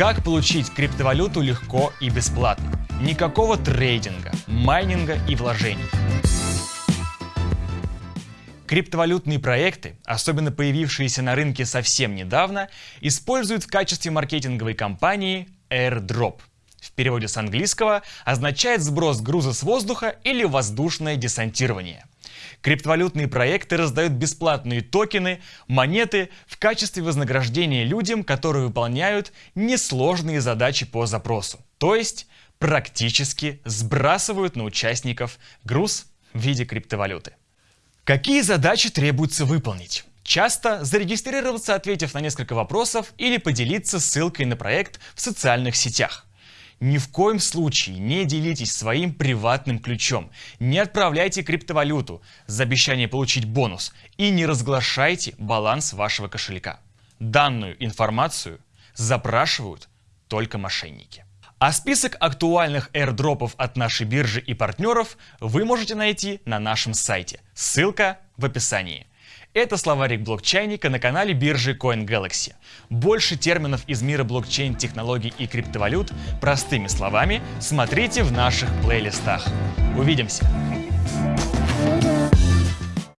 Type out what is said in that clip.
Как получить криптовалюту легко и бесплатно? Никакого трейдинга, майнинга и вложений. Криптовалютные проекты, особенно появившиеся на рынке совсем недавно, используют в качестве маркетинговой кампании airdrop. В переводе с английского означает сброс груза с воздуха или воздушное десантирование. Криптовалютные проекты раздают бесплатные токены, монеты в качестве вознаграждения людям, которые выполняют несложные задачи по запросу. То есть практически сбрасывают на участников груз в виде криптовалюты. Какие задачи требуется выполнить? Часто зарегистрироваться, ответив на несколько вопросов или поделиться ссылкой на проект в социальных сетях. Ни в коем случае не делитесь своим приватным ключом, не отправляйте криптовалюту за обещание получить бонус и не разглашайте баланс вашего кошелька. Данную информацию запрашивают только мошенники. А список актуальных airdropов от нашей биржи и партнеров вы можете найти на нашем сайте. Ссылка в описании. Это словарик блокчейника на канале биржи CoinGalaxy. Больше терминов из мира блокчейн, технологий и криптовалют простыми словами смотрите в наших плейлистах. Увидимся!